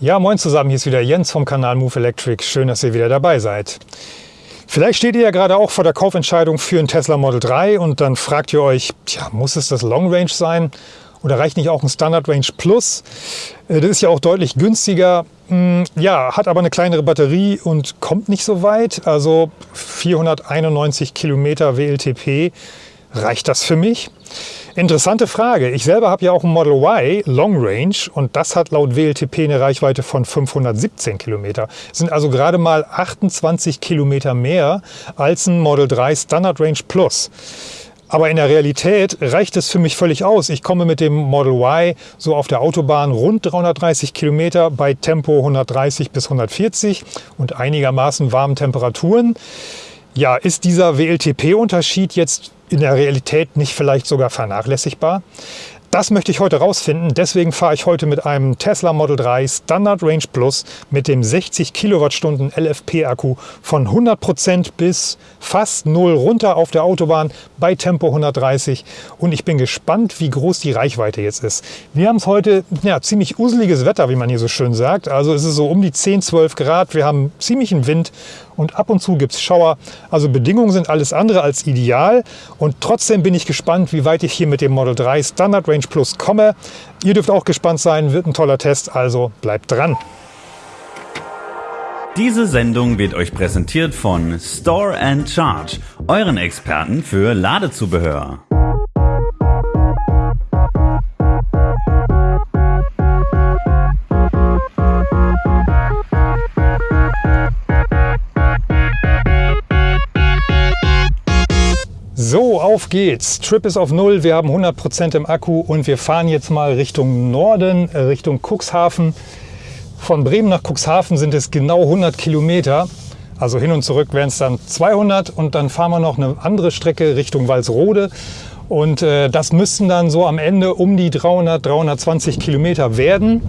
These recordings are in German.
Ja, moin zusammen, hier ist wieder Jens vom Kanal Move Electric. Schön, dass ihr wieder dabei seid. Vielleicht steht ihr ja gerade auch vor der Kaufentscheidung für einen Tesla Model 3 und dann fragt ihr euch, tja, muss es das Long Range sein oder reicht nicht auch ein Standard Range Plus? Äh, das ist ja auch deutlich günstiger. Hm, ja, hat aber eine kleinere Batterie und kommt nicht so weit. Also 491 Kilometer WLTP. Reicht das für mich? Interessante Frage. Ich selber habe ja auch ein Model Y Long Range und das hat laut WLTP eine Reichweite von 517 Kilometer. Sind also gerade mal 28 Kilometer mehr als ein Model 3 Standard Range Plus. Aber in der Realität reicht es für mich völlig aus. Ich komme mit dem Model Y so auf der Autobahn rund 330 Kilometer bei Tempo 130 bis 140 und einigermaßen warmen Temperaturen. Ja, ist dieser WLTP-Unterschied jetzt in der Realität nicht vielleicht sogar vernachlässigbar? Das möchte ich heute rausfinden. Deswegen fahre ich heute mit einem Tesla Model 3 Standard Range Plus mit dem 60 Kilowattstunden LFP-Akku von 100% bis fast null runter auf der Autobahn bei Tempo 130. Und ich bin gespannt, wie groß die Reichweite jetzt ist. Wir haben es heute ja, ziemlich useliges Wetter, wie man hier so schön sagt. Also es ist so um die 10, 12 Grad. Wir haben ziemlichen Wind und ab und zu gibt es Schauer. Also Bedingungen sind alles andere als ideal und trotzdem bin ich gespannt, wie weit ich hier mit dem Model 3 Standard Range Plus komme. Ihr dürft auch gespannt sein, wird ein toller Test, also bleibt dran. Diese Sendung wird euch präsentiert von Store and Charge, euren Experten für Ladezubehör. Geht's. Trip ist auf Null, wir haben 100% im Akku und wir fahren jetzt mal Richtung Norden, äh, Richtung Cuxhaven. Von Bremen nach Cuxhaven sind es genau 100 Kilometer. Also hin und zurück wären es dann 200 und dann fahren wir noch eine andere Strecke Richtung Walsrode. Und äh, das müssten dann so am Ende um die 300, 320 Kilometer werden.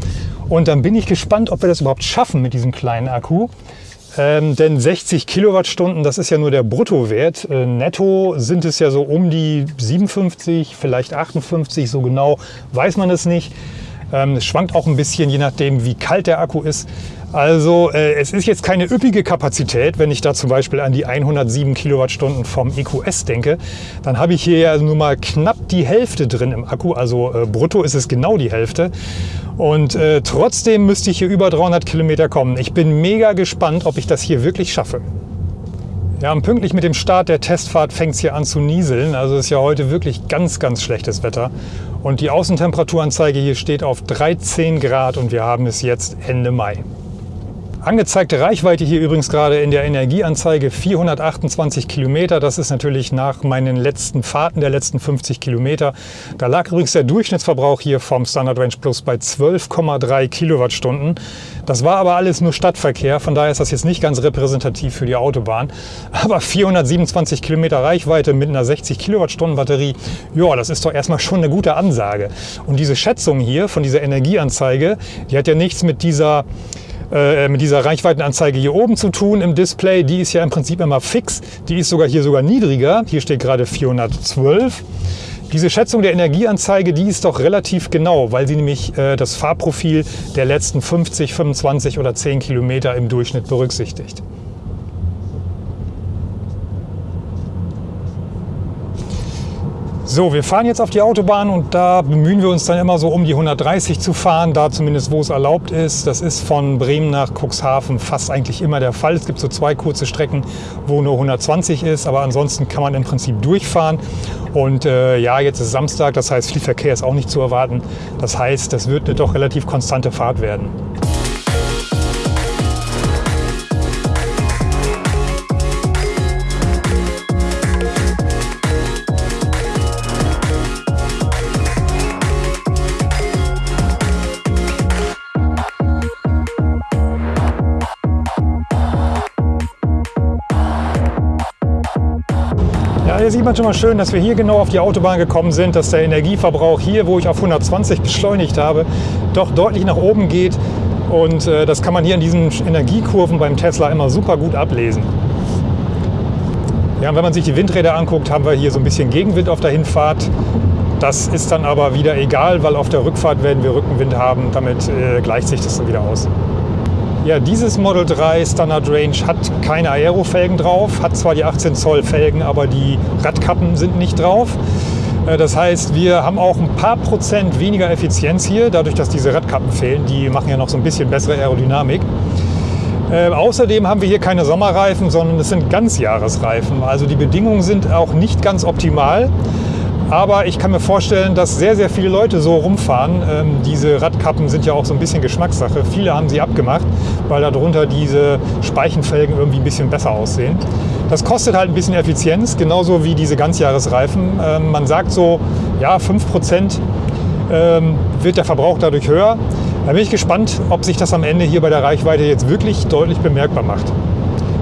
Und dann bin ich gespannt, ob wir das überhaupt schaffen mit diesem kleinen Akku. Ähm, denn 60 Kilowattstunden, das ist ja nur der Bruttowert. Äh, netto sind es ja so um die 57, vielleicht 58, so genau weiß man es nicht. Ähm, es schwankt auch ein bisschen, je nachdem, wie kalt der Akku ist. Also äh, es ist jetzt keine üppige Kapazität, wenn ich da zum Beispiel an die 107 Kilowattstunden vom EQS denke. Dann habe ich hier ja nur mal knapp die Hälfte drin im Akku, also äh, brutto ist es genau die Hälfte. Und äh, trotzdem müsste ich hier über 300 Kilometer kommen. Ich bin mega gespannt, ob ich das hier wirklich schaffe. Ja, und pünktlich mit dem Start der Testfahrt fängt es hier an zu nieseln. Also ist ja heute wirklich ganz, ganz schlechtes Wetter. Und die Außentemperaturanzeige hier steht auf 13 Grad und wir haben es jetzt Ende Mai. Angezeigte Reichweite hier übrigens gerade in der Energieanzeige 428 Kilometer. Das ist natürlich nach meinen letzten Fahrten der letzten 50 Kilometer. Da lag übrigens der Durchschnittsverbrauch hier vom Standard Range Plus bei 12,3 Kilowattstunden. Das war aber alles nur Stadtverkehr, von daher ist das jetzt nicht ganz repräsentativ für die Autobahn. Aber 427 Kilometer Reichweite mit einer 60 Kilowattstunden Batterie, ja, das ist doch erstmal schon eine gute Ansage. Und diese Schätzung hier von dieser Energieanzeige, die hat ja nichts mit dieser äh, mit dieser Reichweitenanzeige hier oben zu tun im Display. Die ist ja im Prinzip immer fix. Die ist sogar hier sogar niedriger. Hier steht gerade 412. Diese Schätzung der Energieanzeige, die ist doch relativ genau, weil sie nämlich äh, das Fahrprofil der letzten 50, 25 oder 10 Kilometer im Durchschnitt berücksichtigt. So, wir fahren jetzt auf die Autobahn und da bemühen wir uns dann immer so um die 130 zu fahren, da zumindest wo es erlaubt ist. Das ist von Bremen nach Cuxhaven fast eigentlich immer der Fall. Es gibt so zwei kurze Strecken, wo nur 120 ist, aber ansonsten kann man im Prinzip durchfahren. Und äh, ja, jetzt ist Samstag, das heißt viel Verkehr ist auch nicht zu erwarten. Das heißt, das wird eine doch relativ konstante Fahrt werden. Hier sieht man schon mal schön, dass wir hier genau auf die Autobahn gekommen sind, dass der Energieverbrauch hier, wo ich auf 120 beschleunigt habe, doch deutlich nach oben geht. Und äh, das kann man hier in diesen Energiekurven beim Tesla immer super gut ablesen. Ja, und wenn man sich die Windräder anguckt, haben wir hier so ein bisschen Gegenwind auf der Hinfahrt. Das ist dann aber wieder egal, weil auf der Rückfahrt werden wir Rückenwind haben. Damit äh, gleicht sich das dann wieder aus. Ja, dieses Model 3 Standard Range hat keine Aero-Felgen drauf, hat zwar die 18 Zoll Felgen, aber die Radkappen sind nicht drauf. Äh, das heißt, wir haben auch ein paar Prozent weniger Effizienz hier, dadurch, dass diese Radkappen fehlen. Die machen ja noch so ein bisschen bessere Aerodynamik. Äh, außerdem haben wir hier keine Sommerreifen, sondern es sind Ganzjahresreifen. Also die Bedingungen sind auch nicht ganz optimal. Aber ich kann mir vorstellen, dass sehr, sehr viele Leute so rumfahren. Ähm, diese Radkappen sind ja auch so ein bisschen Geschmackssache. Viele haben sie abgemacht, weil darunter diese Speichenfelgen irgendwie ein bisschen besser aussehen. Das kostet halt ein bisschen Effizienz, genauso wie diese Ganzjahresreifen. Ähm, man sagt so, ja, 5% ähm, wird der Verbrauch dadurch höher. Da bin ich gespannt, ob sich das am Ende hier bei der Reichweite jetzt wirklich deutlich bemerkbar macht.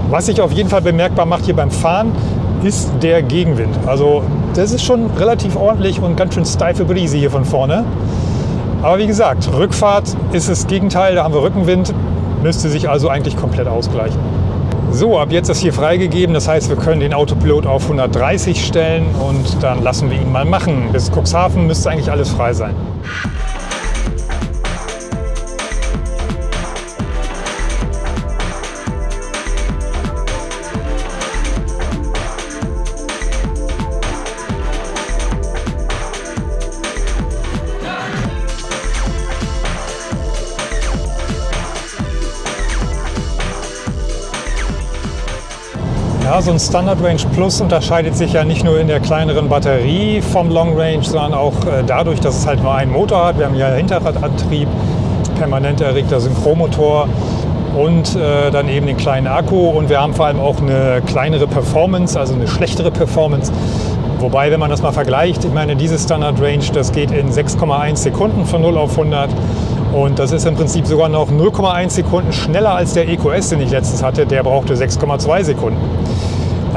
Was sich auf jeden Fall bemerkbar macht hier beim Fahren, ist der Gegenwind. Also das ist schon relativ ordentlich und ganz schön steife Brise hier von vorne. Aber wie gesagt, Rückfahrt ist das Gegenteil, da haben wir Rückenwind, müsste sich also eigentlich komplett ausgleichen. So, ab jetzt ist hier freigegeben, das heißt, wir können den Autopilot auf 130 stellen und dann lassen wir ihn mal machen. Bis Cuxhaven müsste eigentlich alles frei sein. Ja, so ein Standard Range Plus unterscheidet sich ja nicht nur in der kleineren Batterie vom Long Range, sondern auch äh, dadurch, dass es halt nur einen Motor hat. Wir haben ja Hinterradantrieb, permanent erregter Synchromotor und äh, dann eben den kleinen Akku. Und wir haben vor allem auch eine kleinere Performance, also eine schlechtere Performance. Wobei, wenn man das mal vergleicht, ich meine, diese Standard Range, das geht in 6,1 Sekunden von 0 auf 100. Und das ist im Prinzip sogar noch 0,1 Sekunden schneller als der EQS, den ich letztens hatte. Der brauchte 6,2 Sekunden.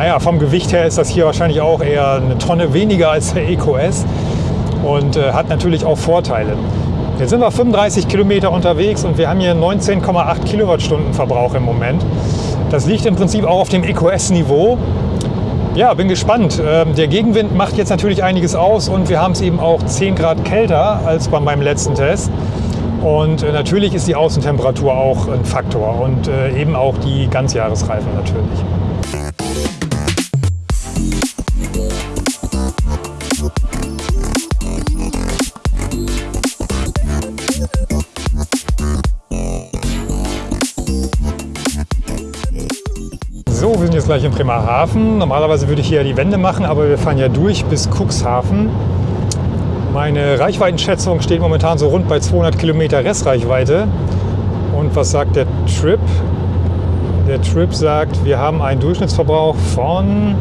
Naja, vom Gewicht her ist das hier wahrscheinlich auch eher eine Tonne weniger als der EQS und äh, hat natürlich auch Vorteile. Jetzt sind wir 35 Kilometer unterwegs und wir haben hier 19,8 Kilowattstunden Verbrauch im Moment. Das liegt im Prinzip auch auf dem EQS-Niveau. Ja, bin gespannt. Ähm, der Gegenwind macht jetzt natürlich einiges aus und wir haben es eben auch 10 Grad kälter als bei meinem letzten Test. Und äh, natürlich ist die Außentemperatur auch ein Faktor und äh, eben auch die Ganzjahresreifen natürlich. Jetzt gleich in Bremerhaven. Normalerweise würde ich hier die Wende machen, aber wir fahren ja durch bis Cuxhaven. Meine Reichweitenschätzung steht momentan so rund bei 200 Kilometer Restreichweite. Und was sagt der Trip? Der Trip sagt, wir haben einen Durchschnittsverbrauch von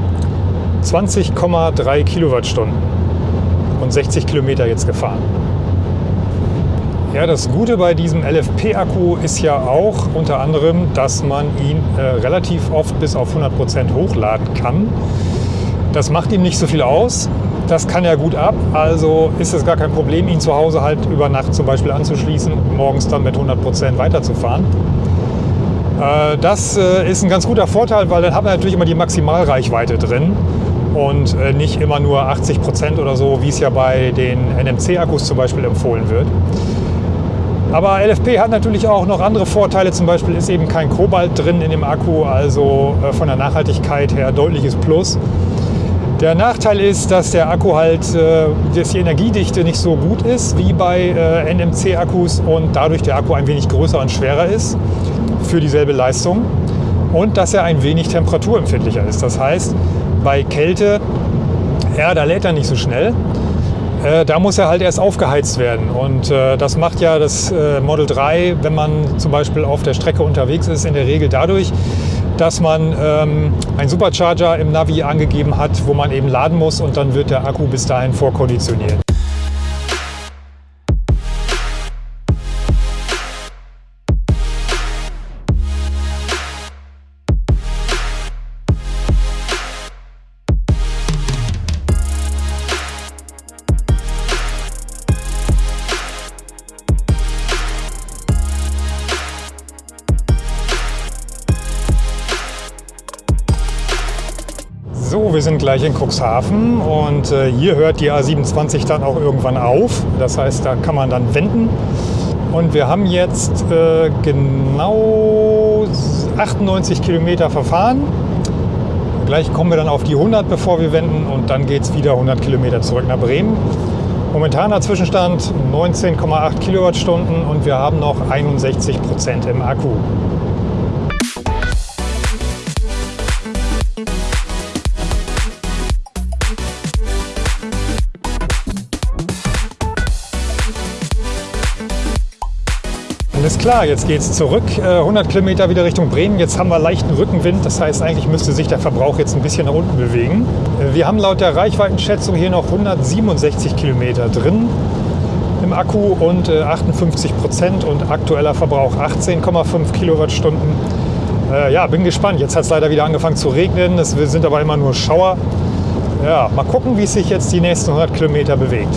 20,3 Kilowattstunden und 60 Kilometer jetzt gefahren. Ja, das Gute bei diesem LFP-Akku ist ja auch unter anderem, dass man ihn äh, relativ oft bis auf 100 Prozent hochladen kann. Das macht ihm nicht so viel aus. Das kann er gut ab, also ist es gar kein Problem, ihn zu Hause halt über Nacht zum Beispiel anzuschließen und morgens dann mit 100 Prozent weiterzufahren. Äh, das äh, ist ein ganz guter Vorteil, weil dann hat man natürlich immer die Maximalreichweite drin und äh, nicht immer nur 80 Prozent oder so, wie es ja bei den NMC-Akkus zum Beispiel empfohlen wird. Aber LFP hat natürlich auch noch andere Vorteile. Zum Beispiel ist eben kein Kobalt drin in dem Akku, also von der Nachhaltigkeit her deutliches Plus. Der Nachteil ist, dass der Akku halt, dass die Energiedichte nicht so gut ist wie bei NMC-Akkus und dadurch der Akku ein wenig größer und schwerer ist für dieselbe Leistung und dass er ein wenig temperaturempfindlicher ist. Das heißt, bei Kälte, ja, da lädt er nicht so schnell. Äh, da muss er halt erst aufgeheizt werden. Und äh, das macht ja das äh, Model 3, wenn man zum Beispiel auf der Strecke unterwegs ist, in der Regel dadurch, dass man ähm, einen Supercharger im Navi angegeben hat, wo man eben laden muss und dann wird der Akku bis dahin vorkonditioniert. So, wir sind gleich in Cuxhaven und äh, hier hört die A27 dann auch irgendwann auf. Das heißt, da kann man dann wenden. Und wir haben jetzt äh, genau 98 Kilometer verfahren. Gleich kommen wir dann auf die 100, bevor wir wenden und dann geht es wieder 100 Kilometer zurück nach Bremen. Momentaner Zwischenstand 19,8 Kilowattstunden und wir haben noch 61 Prozent im Akku. Klar, jetzt geht es zurück. 100 äh, Kilometer wieder Richtung Bremen. Jetzt haben wir leichten Rückenwind. Das heißt, eigentlich müsste sich der Verbrauch jetzt ein bisschen nach unten bewegen. Äh, wir haben laut der Reichweitenschätzung hier noch 167 Kilometer drin im Akku und 58 äh, Prozent und aktueller Verbrauch 18,5 Kilowattstunden. Ja, bin gespannt. Jetzt hat es leider wieder angefangen zu regnen. Es sind aber immer nur Schauer. Ja, mal gucken, wie es sich jetzt die nächsten 100 Kilometer bewegt.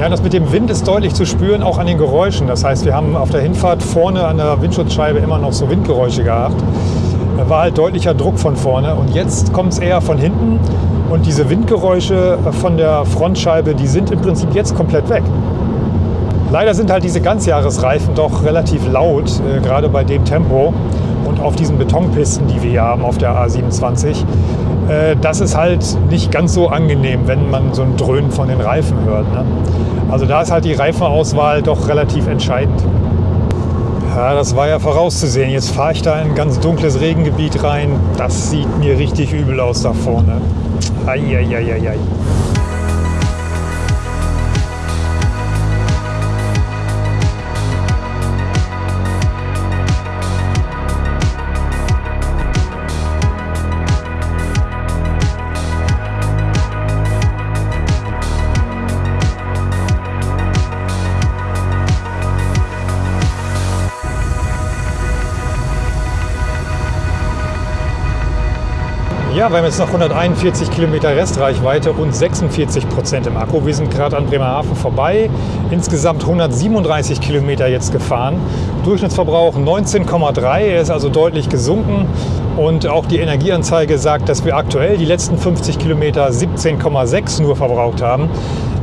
Ja, das mit dem Wind ist deutlich zu spüren, auch an den Geräuschen. Das heißt, wir haben auf der Hinfahrt vorne an der Windschutzscheibe immer noch so Windgeräusche gehabt. Da war halt deutlicher Druck von vorne und jetzt kommt es eher von hinten und diese Windgeräusche von der Frontscheibe, die sind im Prinzip jetzt komplett weg. Leider sind halt diese Ganzjahresreifen doch relativ laut, äh, gerade bei dem Tempo und auf diesen Betonpisten, die wir hier haben auf der A27. Äh, das ist halt nicht ganz so angenehm, wenn man so ein Dröhnen von den Reifen hört. Ne? Also da ist halt die Reifenauswahl doch relativ entscheidend. Ja, das war ja vorauszusehen. Jetzt fahre ich da in ein ganz dunkles Regengebiet rein. Das sieht mir richtig übel aus da vorne. Eieieiei. Ja, wir haben jetzt noch 141 Kilometer Restreichweite und 46 Prozent im Akku. Wir sind gerade an Bremerhaven vorbei. Insgesamt 137 Kilometer jetzt gefahren. Durchschnittsverbrauch 19,3, er ist also deutlich gesunken. Und auch die Energieanzeige sagt, dass wir aktuell die letzten 50 Kilometer 17,6 nur verbraucht haben.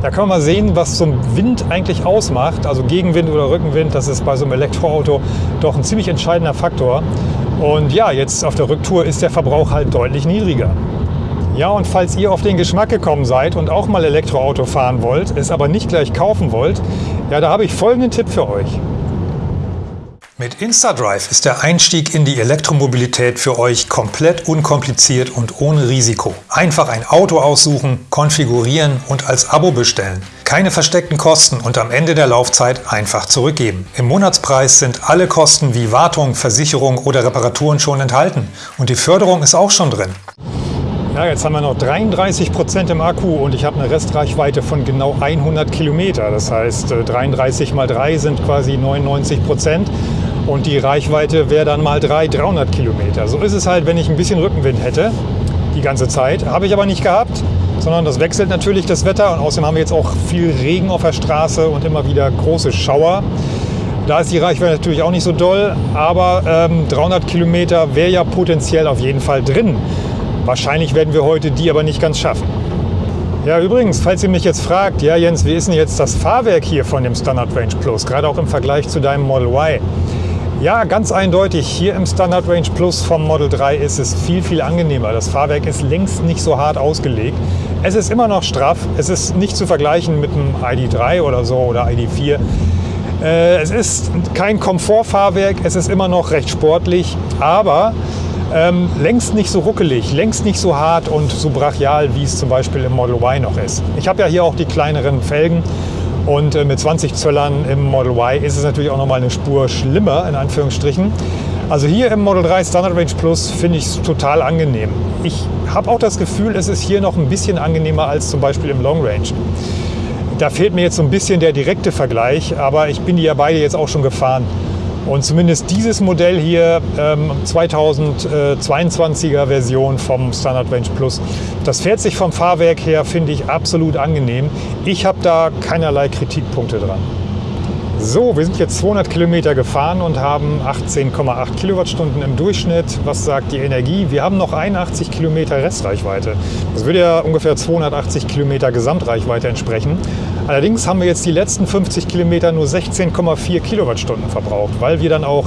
Da kann man mal sehen, was so ein Wind eigentlich ausmacht. Also Gegenwind oder Rückenwind, das ist bei so einem Elektroauto doch ein ziemlich entscheidender Faktor. Und ja, jetzt auf der Rücktour ist der Verbrauch halt deutlich niedriger. Ja, und falls ihr auf den Geschmack gekommen seid und auch mal Elektroauto fahren wollt, es aber nicht gleich kaufen wollt, ja, da habe ich folgenden Tipp für euch. Mit InstaDrive ist der Einstieg in die Elektromobilität für euch komplett unkompliziert und ohne Risiko. Einfach ein Auto aussuchen, konfigurieren und als Abo bestellen. Keine versteckten Kosten und am Ende der Laufzeit einfach zurückgeben. Im Monatspreis sind alle Kosten wie Wartung, Versicherung oder Reparaturen schon enthalten und die Förderung ist auch schon drin. Ja, jetzt haben wir noch 33 Prozent im Akku und ich habe eine Restreichweite von genau 100 Kilometer. Das heißt, 33 äh, mal 3 sind quasi 99 Prozent. Und die Reichweite wäre dann mal 300, 300 Kilometer. So ist es halt, wenn ich ein bisschen Rückenwind hätte, die ganze Zeit. Habe ich aber nicht gehabt, sondern das wechselt natürlich das Wetter. Und außerdem haben wir jetzt auch viel Regen auf der Straße und immer wieder große Schauer. Da ist die Reichweite natürlich auch nicht so doll, aber ähm, 300 Kilometer wäre ja potenziell auf jeden Fall drin. Wahrscheinlich werden wir heute die aber nicht ganz schaffen. Ja, übrigens, falls ihr mich jetzt fragt, ja Jens, wie ist denn jetzt das Fahrwerk hier von dem Standard Range Plus, gerade auch im Vergleich zu deinem Model Y? Ja, ganz eindeutig. Hier im Standard Range Plus vom Model 3 ist es viel, viel angenehmer. Das Fahrwerk ist längst nicht so hart ausgelegt. Es ist immer noch straff. Es ist nicht zu vergleichen mit einem ID3 oder so oder ID4. Äh, es ist kein Komfortfahrwerk. Es ist immer noch recht sportlich, aber ähm, längst nicht so ruckelig, längst nicht so hart und so brachial, wie es zum Beispiel im Model Y noch ist. Ich habe ja hier auch die kleineren Felgen und äh, mit 20 Zöllern im Model Y ist es natürlich auch nochmal eine Spur schlimmer, in Anführungsstrichen. Also hier im Model 3 Standard Range Plus finde ich es total angenehm. Ich habe auch das Gefühl, es ist hier noch ein bisschen angenehmer als zum Beispiel im Long Range. Da fehlt mir jetzt so ein bisschen der direkte Vergleich, aber ich bin die ja beide jetzt auch schon gefahren. Und zumindest dieses Modell hier, ähm, 2022er Version vom Standard Range Plus, das fährt sich vom Fahrwerk her, finde ich, absolut angenehm. Ich habe da keinerlei Kritikpunkte dran. So, wir sind jetzt 200 Kilometer gefahren und haben 18,8 Kilowattstunden im Durchschnitt. Was sagt die Energie? Wir haben noch 81 Kilometer Restreichweite. Das würde ja ungefähr 280 Kilometer Gesamtreichweite entsprechen. Allerdings haben wir jetzt die letzten 50 Kilometer nur 16,4 Kilowattstunden verbraucht, weil wir dann auch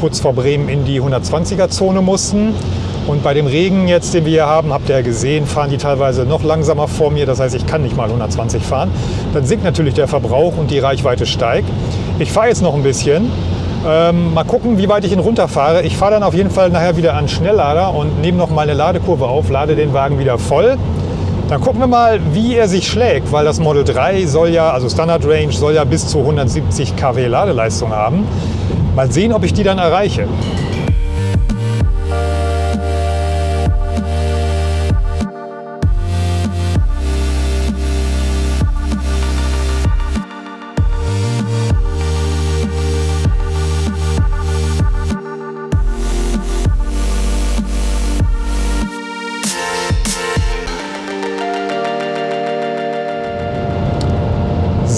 kurz vor Bremen in die 120er-Zone mussten. Und bei dem Regen jetzt, den wir hier haben, habt ihr ja gesehen, fahren die teilweise noch langsamer vor mir. Das heißt, ich kann nicht mal 120 fahren. Dann sinkt natürlich der Verbrauch und die Reichweite steigt. Ich fahre jetzt noch ein bisschen. Ähm, mal gucken, wie weit ich ihn runterfahre. Ich fahre dann auf jeden Fall nachher wieder an Schnelllader und nehme noch mal eine Ladekurve auf, lade den Wagen wieder voll. Dann gucken wir mal, wie er sich schlägt, weil das Model 3 soll ja, also Standard Range, soll ja bis zu 170 kW Ladeleistung haben. Mal sehen, ob ich die dann erreiche.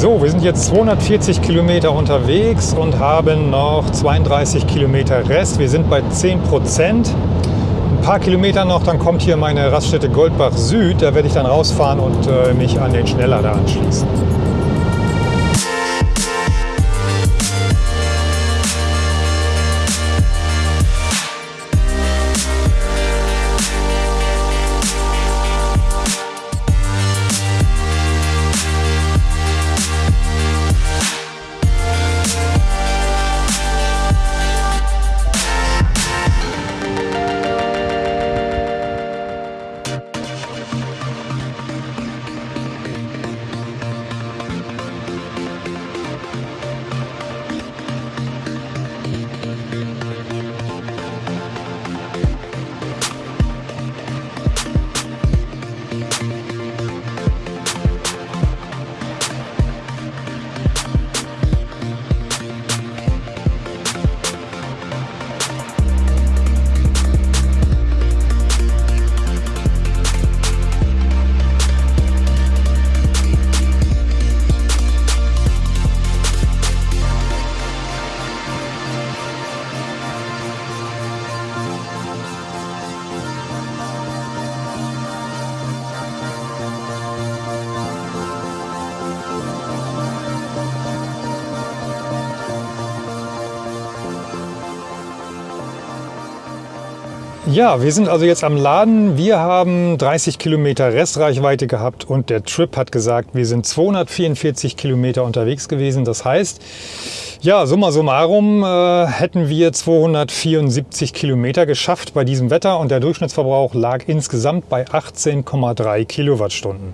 So, wir sind jetzt 240 Kilometer unterwegs und haben noch 32 Kilometer Rest. Wir sind bei 10 Prozent. Ein paar Kilometer noch, dann kommt hier meine Raststätte Goldbach Süd. Da werde ich dann rausfahren und äh, mich an den Schnelllader anschließen. Ja, wir sind also jetzt am Laden. Wir haben 30 Kilometer Restreichweite gehabt und der Trip hat gesagt, wir sind 244 Kilometer unterwegs gewesen. Das heißt, ja, summa summarum äh, hätten wir 274 Kilometer geschafft bei diesem Wetter und der Durchschnittsverbrauch lag insgesamt bei 18,3 Kilowattstunden.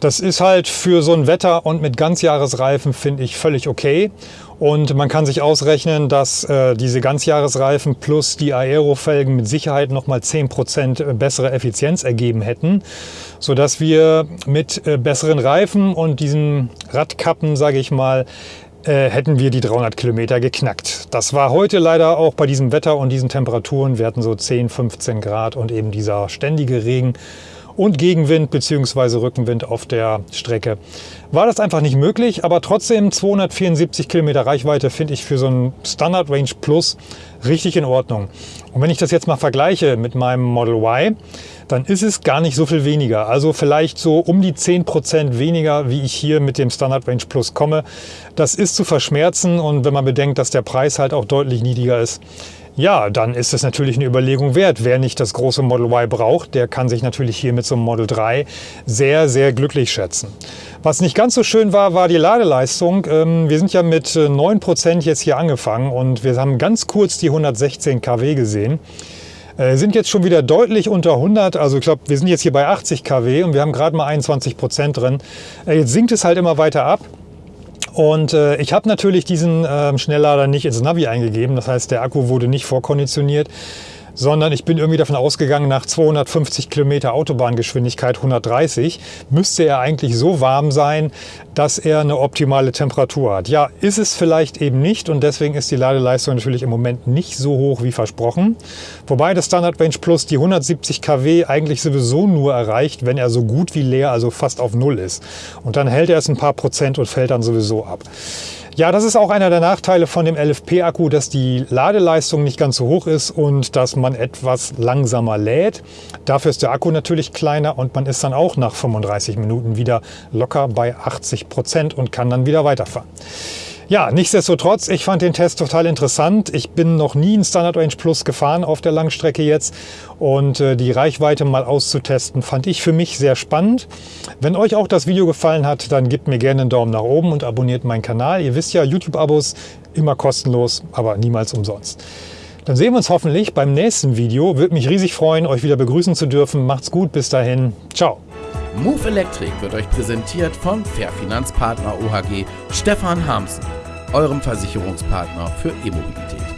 Das ist halt für so ein Wetter und mit Ganzjahresreifen finde ich völlig okay. Und man kann sich ausrechnen, dass äh, diese Ganzjahresreifen plus die Aerofelgen mit Sicherheit nochmal 10% bessere Effizienz ergeben hätten, sodass wir mit äh, besseren Reifen und diesen Radkappen, sage ich mal, äh, hätten wir die 300 Kilometer geknackt. Das war heute leider auch bei diesem Wetter und diesen Temperaturen. Wir hatten so 10, 15 Grad und eben dieser ständige Regen und Gegenwind bzw. Rückenwind auf der Strecke. War das einfach nicht möglich, aber trotzdem 274 Kilometer Reichweite finde ich für so ein Standard Range Plus richtig in Ordnung. Und wenn ich das jetzt mal vergleiche mit meinem Model Y, dann ist es gar nicht so viel weniger. Also vielleicht so um die 10% weniger, wie ich hier mit dem Standard Range Plus komme. Das ist zu verschmerzen und wenn man bedenkt, dass der Preis halt auch deutlich niedriger ist, ja, dann ist es natürlich eine Überlegung wert. Wer nicht das große Model Y braucht, der kann sich natürlich hier mit so einem Model 3 sehr, sehr glücklich schätzen. Was nicht ganz so schön war, war die Ladeleistung. Ähm, wir sind ja mit 9% jetzt hier angefangen und wir haben ganz kurz die 116 kW gesehen. Äh, sind jetzt schon wieder deutlich unter 100, also ich glaube, wir sind jetzt hier bei 80 kW und wir haben gerade mal 21% drin. Äh, jetzt sinkt es halt immer weiter ab. Und äh, ich habe natürlich diesen äh, Schnelllader nicht ins Navi eingegeben. Das heißt, der Akku wurde nicht vorkonditioniert sondern ich bin irgendwie davon ausgegangen, nach 250 Kilometer Autobahngeschwindigkeit 130 müsste er eigentlich so warm sein, dass er eine optimale Temperatur hat. Ja, ist es vielleicht eben nicht und deswegen ist die Ladeleistung natürlich im Moment nicht so hoch wie versprochen. Wobei das Standard Range Plus die 170 kW eigentlich sowieso nur erreicht, wenn er so gut wie leer, also fast auf Null ist. Und dann hält er es ein paar Prozent und fällt dann sowieso ab. Ja, das ist auch einer der Nachteile von dem LFP-Akku, dass die Ladeleistung nicht ganz so hoch ist und dass man etwas langsamer lädt. Dafür ist der Akku natürlich kleiner und man ist dann auch nach 35 Minuten wieder locker bei 80 Prozent und kann dann wieder weiterfahren. Ja, nichtsdestotrotz, ich fand den Test total interessant. Ich bin noch nie einen Standard Range Plus gefahren auf der Langstrecke jetzt und äh, die Reichweite mal auszutesten, fand ich für mich sehr spannend. Wenn euch auch das Video gefallen hat, dann gebt mir gerne einen Daumen nach oben und abonniert meinen Kanal. Ihr wisst ja, YouTube-Abos immer kostenlos, aber niemals umsonst. Dann sehen wir uns hoffentlich beim nächsten Video. Würde mich riesig freuen, euch wieder begrüßen zu dürfen. Macht's gut, bis dahin. Ciao. Move Electric wird euch präsentiert von Fair Finanzpartner OHG Stefan Harmsen, eurem Versicherungspartner für E-Mobilität.